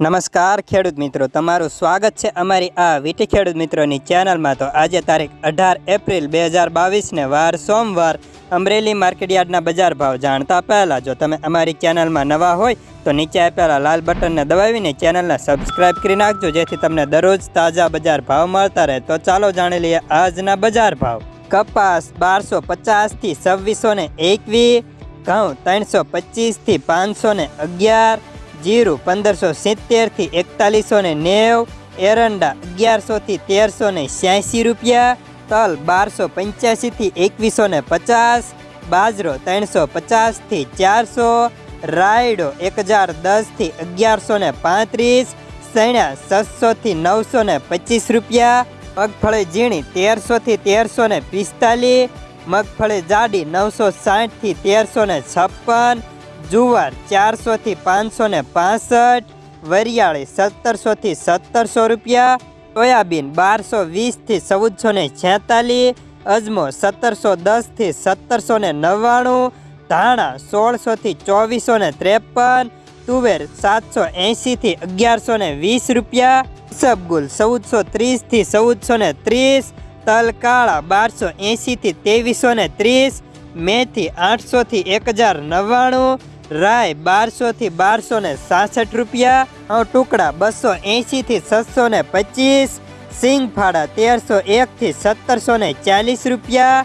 નમસ્કાર ખેડૂત મિત્રો, તમારું સ્વાગત છે અમારી આ વીટી ખેડૂત મિત્રોની ચેનલમાં. તો આજે તારીખ અઢાર એપ્રિલ બે હજાર બાવીસને વાર સોમવાર અમરેલી માર્કેટયાર્ડના બજાર ભાવ જાણતા પહેલાં જો તમે અમારી ચેનલમાં નવા હોય, તો નીચે આપેલા લાલ બટનને દબાવીને ચેનલને સબસ્ક્રાઇબ કરી નાખજો, જેથી તમને દરરોજ તાજા બજાર ભાવ મળતા રહે. તો ચાલો જાણી લઈએ આજના બજાર ભાવ. કપાસ બારસો પચાસથી છવ્વીસો ને એકવીસ, ઘઉં ત્રણસો પચીસથી પાંચસો ને અગિયાર જીરું પંદરસો સિત્તેરથી એકતાલીસો ને નેવ, એરંડા અગિયારસોથી તેરસો ને છ્યાસી રૂપિયા, તલ બારસો પંચ્યાસીથી એકવીસો ને પચાસ, બાજરો ત્રણસો પચાસથી ચારસો, રાયડો એક હજાર દસથી અગિયારસો ને પાંત્રીસ, સૈણા સાતસોથી નવસો ને પચીસ રૂપિયા, મગફળી ઝીણી તેરસોથી તેરસો ને પિસ્તાલીસ, મગફળી જાડી નવસો સાઠથી તેરસો ને છપ્પન જુવાર ચારસોથી પાંચસો ને પાસઠ, વરિયાળી સત્તરસોથી સત્તરસો રૂપિયા, સોયાબીન બારસો વીસથી ચૌદસો ને છેતાલીસ, અજમો સત્તરસો દસથી સત્તરસો ને નવ્વાણું, ધાણા સોળસોથી ચોવીસો ને ત્રેપન, તુવેર સાતસો એંશીથી અગિયારસો ને વીસ રૂપિયા, સબગુલ ચૌદસો ત્રીસથી ચૌદસો ને ત્રીસ તલ કાળા બારસો એંશીથી ત્રેવીસો ને ત્રીસ, મેથી આઠસોથી એક હજાર નવ્વાણું રાય બારસોથી બારસો ને સાસઠ રૂપિયા ટુકડા બસો એંશીથી છસો ને પચીસ, સિંગફાડા તેરસો એકથી સત્તરસો ને ચાલીસ રૂપિયા